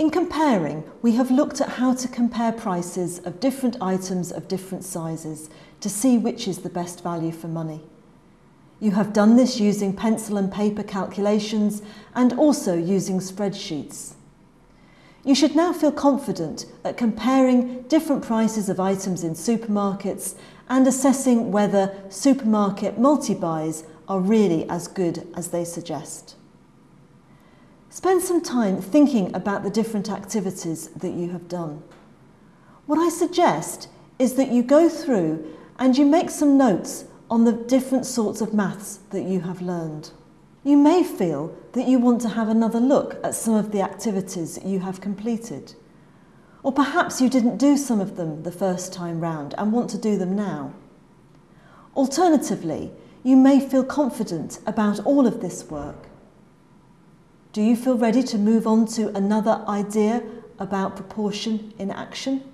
In comparing, we have looked at how to compare prices of different items of different sizes to see which is the best value for money. You have done this using pencil and paper calculations and also using spreadsheets. You should now feel confident at comparing different prices of items in supermarkets and assessing whether supermarket multi-buys are really as good as they suggest. Spend some time thinking about the different activities that you have done. What I suggest is that you go through and you make some notes on the different sorts of maths that you have learned. You may feel that you want to have another look at some of the activities you have completed. Or perhaps you didn't do some of them the first time round and want to do them now. Alternatively, you may feel confident about all of this work. Do you feel ready to move on to another idea about proportion in action?